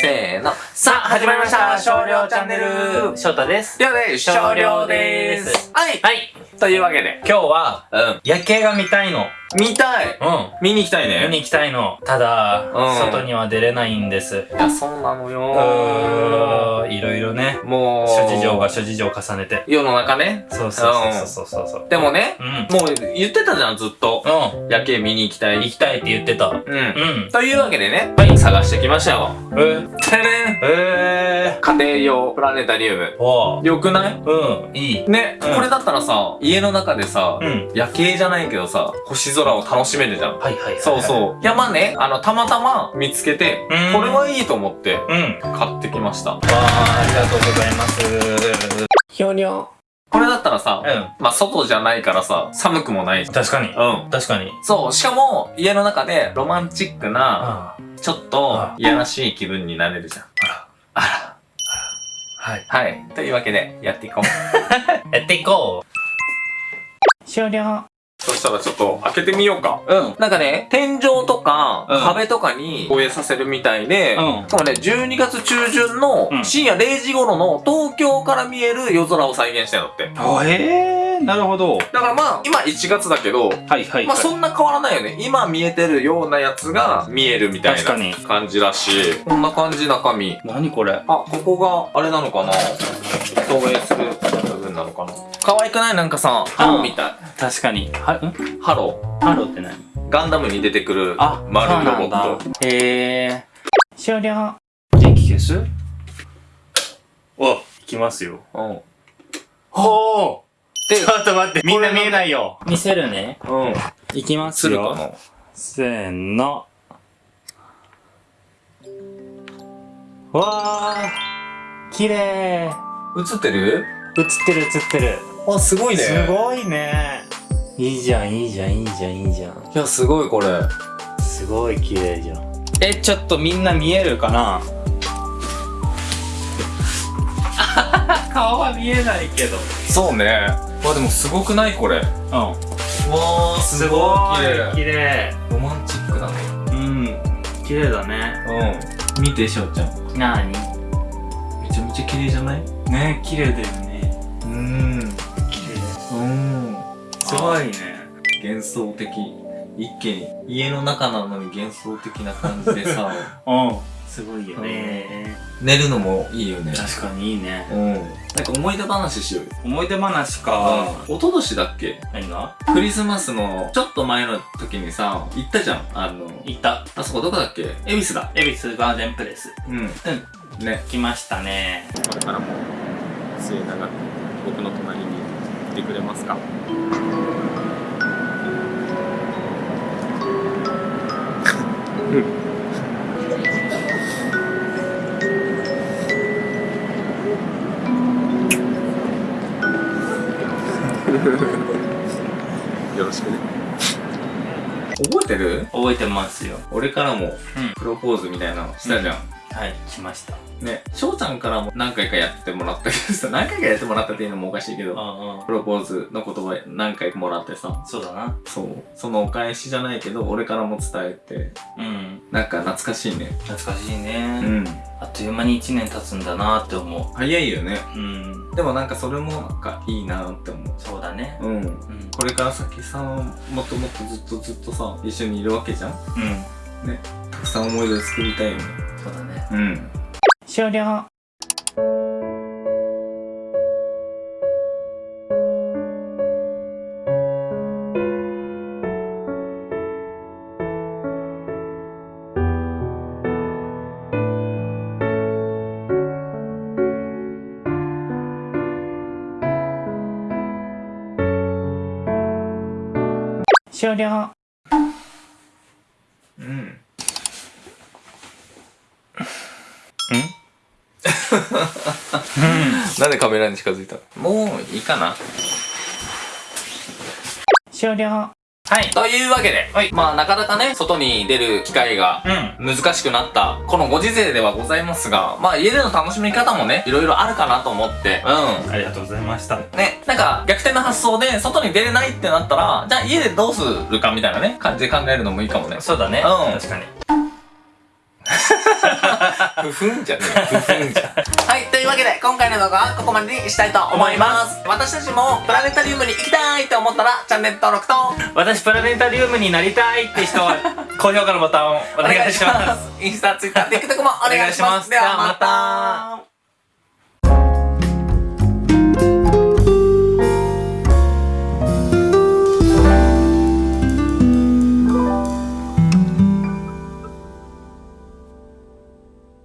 せーの。さあ、始まりました少量チャンネル翔太です。りょうです少量でーすはいはい。というわけで。今日は、うん。夜景が見たいの。見たいうん。見に行きたいね。見に行きたいの。ただ、うん外には出れないんです。いや、そうなのうよーん。いろいろね。もう、諸事情が諸事情を重ねて。世の中ね。そうそうそうそうそうそう。でもね、うん。もう言ってたじゃん、ずっと。うん。夜景見に行きたい。行きたいって言ってた。うん。うん。というわけでね、はい探してきましたよ。え？ー、てれんえ家庭用プラネタリウム。よくない？あ。うん。いい。ね、うんこれだったらさ、家の中でさ、うん。夜景じゃないけどさ、星空を楽しめるじゃん。はいはいはい。そうそう。いや、まあね、あの、たまたま見つけて、うんこれはいいと思って、う。うん。買ってきました。わあ、ありがとうございます。ひょにょ。これだったらさ、うまあ、外じゃないからさ、寒くもないしん。。確かに。うん。確かに。そう、しかも、家の中でロマンチックな、あちょっとあ、いやらしい気分になれるじゃん。あら。あら。はい。はい。というわけで、やっていこう。やっていこう。終了。そしたらちょっと開けてみようか。うん。なんかね、天井とか、うん壁とかに投影させるみたいで、うんしかもね、12月中旬のうん深夜0時頃の東京から見える夜空を再現したんだって。あ、ええー、なるほど。だからまあ、今1月だけど、はいはい、まあそんな変わらないよね。今見えてるようなやつが見えるみたい確かにな感じらしい。こんな感じ中身。何これ？あ、ここが、あれなのかな？投影する可愛くない？なんかさ、ハローみたい。確かに。は、ん？ハロハローって何？ー。ガンダムに出てくるあ、丸いロボット。ト。へえー。終了。電気消す？お、いきますよ。うん。ほでちょっと待って、みんな見えないよ。見せるね。うん。いきますするか？よ。なせーの。わー。綺麗。映ってる？映ってる映ってる。あ、すごいね。すごいね。いいじゃん、いいじゃん、いいじゃん、いいじゃん。いや、すごいこれ。すごい綺麗じゃん。え、ちょっとみんな見えるかな？顔は見えないけど。そうね。わ、でもすごくないこれ。うん。わー、すごい綺麗。綺麗。ロマンチックだね。うん。綺麗だね。うん。見て、しょうちゃん。なにめちゃめちゃ綺麗じゃない？ね綺麗だよね。すごいね。幻想的。一気に。家の中なのに幻想的な感じでさ、うん。すごいよね。寝るのもいいよね。確かにいいね。うん。なんか思い出話しようよ。思い出話か。うん。一昨年だっけ？何が？クリスマスのちょっと前の時にさ、行ったじゃん。あの、行った。あそこどこだっけ？恵比寿だ。恵比寿ガーデンプレス。うん。うん。ね。来ましたね。これからも末永く僕の隣にいてくれますか？よろしくね。覚えてる？覚えてますよ。俺からもうん。プロポーズみたいなのしたじゃん、はい、来ました。ね、翔ちゃんからも何回かやってもらったけどさ、何回かやってもらったっていうのもおかしいけど、あプロポーズの言葉何回かもらってさ、あ、そうだな。そう、そのお返しじゃないけど、俺からも伝えて、うん。なんか懐かしいね。懐かしいうね。ん。あっという間に1年経つんだなって思早いよね。う。うん。でもなんかそれもなんかいいなって思う。そうだね。うん。うん。これから先さ、もっともっとずっとずっとさ、一緒にいるわけじゃんうん。たくさん思い出を作りたいよね。そうだね。うん。終了。終了。なんでカメラに近づいたの？もういいかな終了。はい。というわけで、はいまあなかなかね、外に出る機会がうん。難しくなった、このご時世ではございますが、まあ家での楽しみ方もね、いろいろあるかなと思って、うありがとうございました。ん。ね、なんか逆転の発想で外に出れないってなったら、じゃあ家でどうするかみたいなね、感じで考えるのもいいかもね。そうだね。うん確かに。ふふんじゃねえふふんじゃはいというわけで今回の動画はここまでにしたいと思います。私たちもプラネタリウムに行きたいと思ったらチャンネル登録と。私プラネタリウムになりたいって人は 高評価のボタンをお願いします。インスタ、ツイッター、TikTok もお願いします。お願いします。ではまた